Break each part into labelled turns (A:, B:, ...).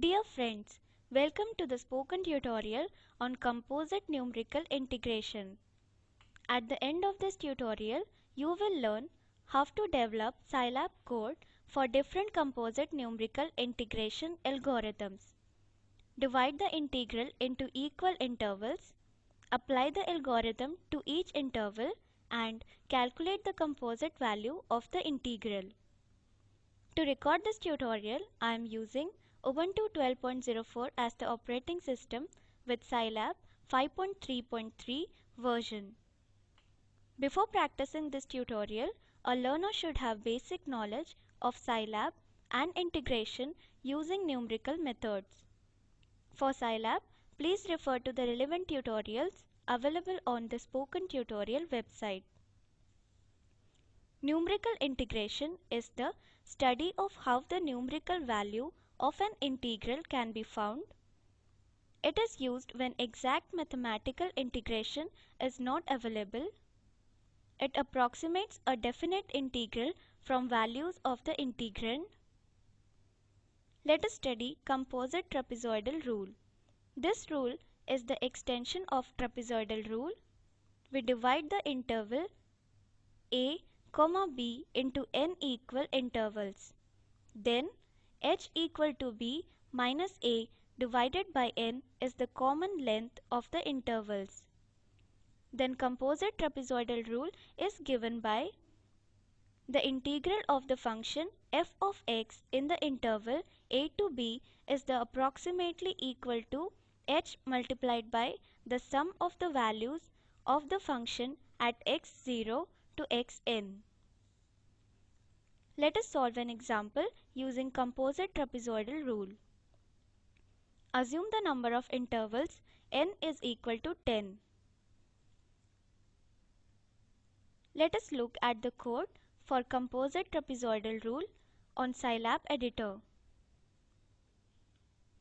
A: Dear friends, welcome to the spoken tutorial on composite numerical integration. At the end of this tutorial, you will learn how to develop Scilab code for different composite numerical integration algorithms. Divide the integral into equal intervals, apply the algorithm to each interval and calculate the composite value of the integral. To record this tutorial, I am using Ubuntu 12.04 as the operating system with Scilab 5.3.3 version. Before practicing this tutorial, a learner should have basic knowledge of Scilab and integration using numerical methods. For Scilab, please refer to the relevant tutorials available on the Spoken Tutorial website. Numerical integration is the study of how the numerical value of an integral can be found. It is used when exact mathematical integration is not available. It approximates a definite integral from values of the integrand. Let us study composite trapezoidal rule. This rule is the extension of trapezoidal rule. We divide the interval a, b into n equal intervals. Then h equal to b minus a divided by n is the common length of the intervals. Then composite trapezoidal rule is given by the integral of the function f of x in the interval a to b is the approximately equal to h multiplied by the sum of the values of the function at x0 to xn. Let us solve an example using composite trapezoidal rule. Assume the number of intervals n is equal to 10. Let us look at the code for composite trapezoidal rule on Scilab editor.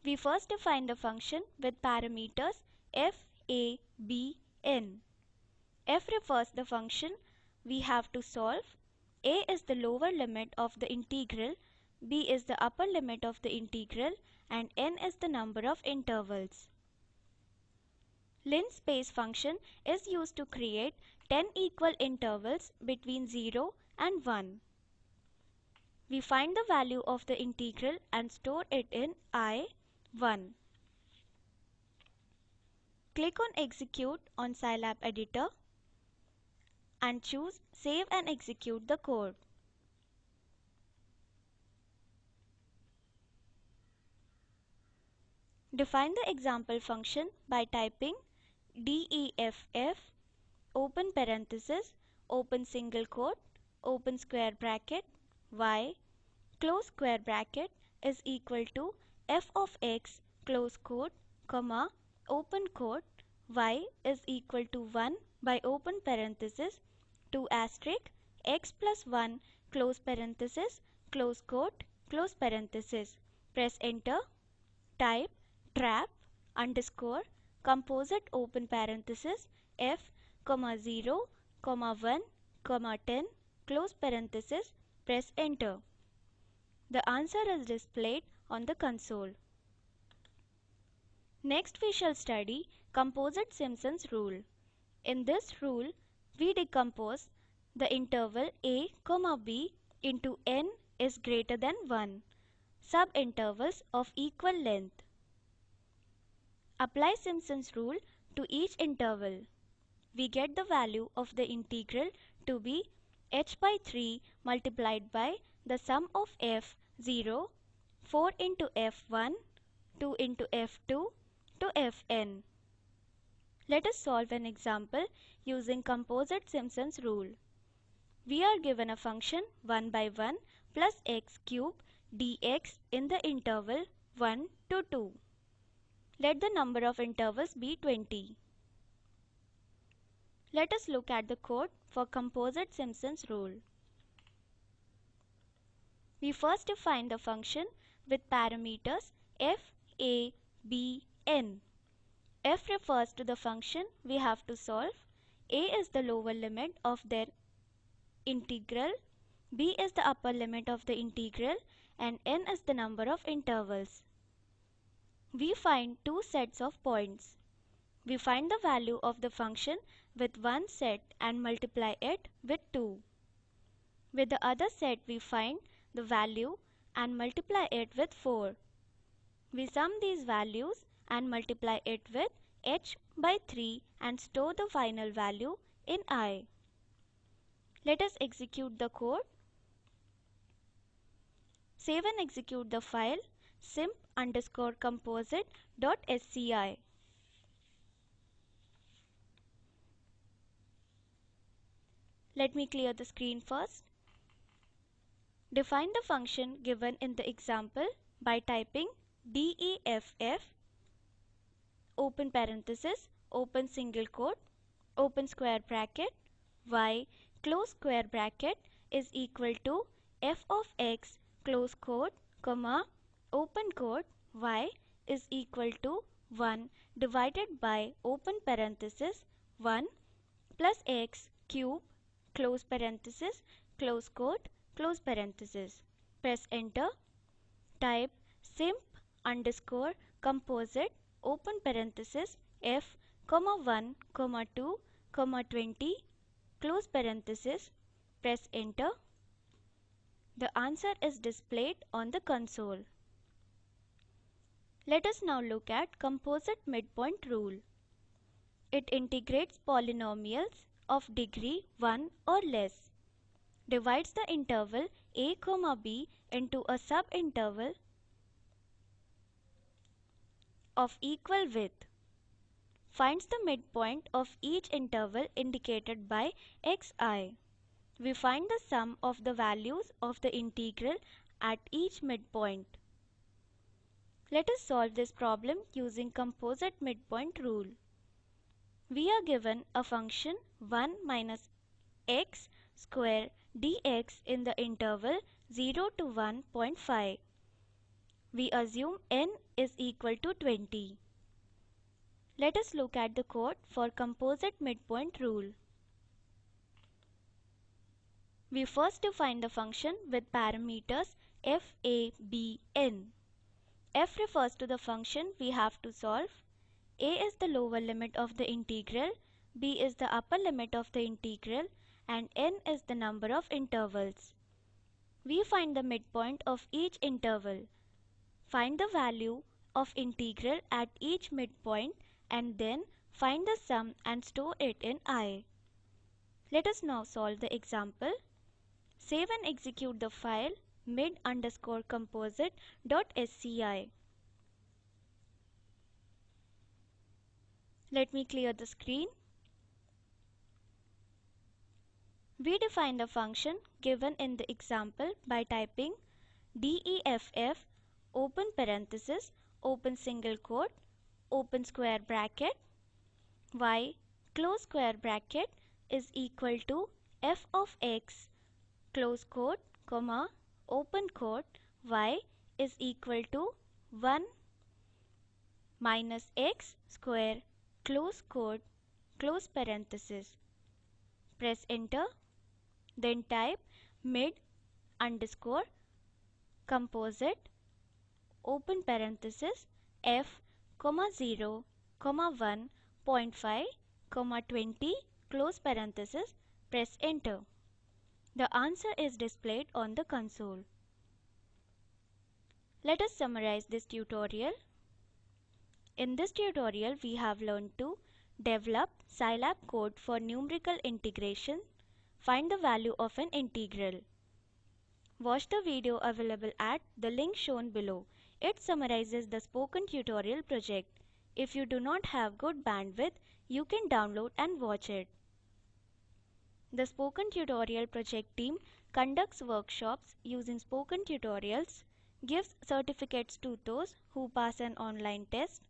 A: We first define the function with parameters f, a, b, n. f refers the function we have to solve a is the lower limit of the integral, b is the upper limit of the integral and n is the number of intervals. linspace function is used to create 10 equal intervals between 0 and 1. We find the value of the integral and store it in i, 1. Click on execute on Scilab editor and choose Save and execute the code. Define the example function by typing DEFF open parenthesis open single quote open square bracket y close square bracket is equal to f of x close quote comma open quote y is equal to 1 by open parenthesis 2 asterisk x plus 1 close parenthesis close quote close parenthesis. Press enter. Type trap underscore composite open parenthesis f comma 0 comma 1 comma 10 close parenthesis press enter. The answer is displayed on the console. Next we shall study composite Simpson's rule. In this rule, we decompose the interval a comma b into n is greater than 1 subintervals of equal length. Apply Simpson's rule to each interval. We get the value of the integral to be h by 3 multiplied by the sum of f 0, 4 into f1, 2 into f2 to fn. Let us solve an example using composite Simpson's rule. We are given a function 1 by 1 plus x cube dx in the interval 1 to 2. Let the number of intervals be 20. Let us look at the code for composite Simpson's rule. We first define the function with parameters f, a, b, n f refers to the function we have to solve. a is the lower limit of their integral, b is the upper limit of the integral and n is the number of intervals. We find two sets of points. We find the value of the function with one set and multiply it with 2. With the other set we find the value and multiply it with 4. We sum these values and multiply it with h by 3 and store the final value in i. Let us execute the code. Save and execute the file simp underscore composite dot sci. Let me clear the screen first. Define the function given in the example by typing deff open parenthesis, open single quote, open square bracket, y, close square bracket is equal to f of x, close quote, comma, open quote, y is equal to 1 divided by open parenthesis 1 plus x cube, close parenthesis, close quote, close parenthesis. Press enter. Type simp underscore composite open parenthesis f comma 1 comma 2 comma 20 close parenthesis press enter the answer is displayed on the console let us now look at composite midpoint rule it integrates polynomials of degree 1 or less divides the interval a comma b into a subinterval of equal width. Finds the midpoint of each interval indicated by xi. We find the sum of the values of the integral at each midpoint. Let us solve this problem using composite midpoint rule. We are given a function 1 minus x square dx in the interval 0 to 1.5 we assume n is equal to 20. Let us look at the code for composite midpoint rule. We first define the function with parameters f, a, b, n. f refers to the function we have to solve, a is the lower limit of the integral, b is the upper limit of the integral, and n is the number of intervals. We find the midpoint of each interval. Find the value of integral at each midpoint and then find the sum and store it in i. Let us now solve the example. Save and execute the file mid underscore sci. Let me clear the screen. We define the function given in the example by typing DEFF open parenthesis, open single quote, open square bracket, y close square bracket is equal to f of x close quote comma open quote y is equal to 1 minus x square close quote close parenthesis press enter then type mid underscore composite open parenthesis f comma 0 comma 1.5 comma 20 close parenthesis press enter. The answer is displayed on the console. Let us summarize this tutorial. In this tutorial we have learned to develop Scilab code for numerical integration, find the value of an integral. Watch the video available at the link shown below. It summarizes the spoken tutorial project. If you do not have good bandwidth, you can download and watch it. The Spoken Tutorial Project team conducts workshops using spoken tutorials, gives certificates to those who pass an online test.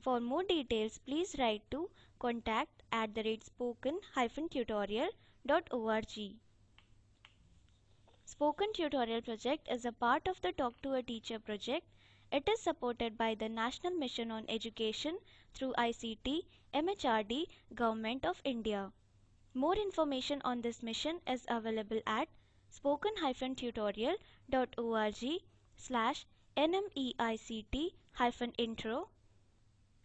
A: For more details, please write to contact at the rate spoken-tutorial.org. Spoken Tutorial Project is a part of the Talk to a Teacher project it is supported by the National Mission on Education through ICT, MHRD, Government of India. More information on this mission is available at spoken-tutorial.org slash nmeict-intro.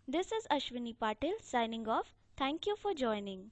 A: This is Ashwini Patil signing off. Thank you for joining.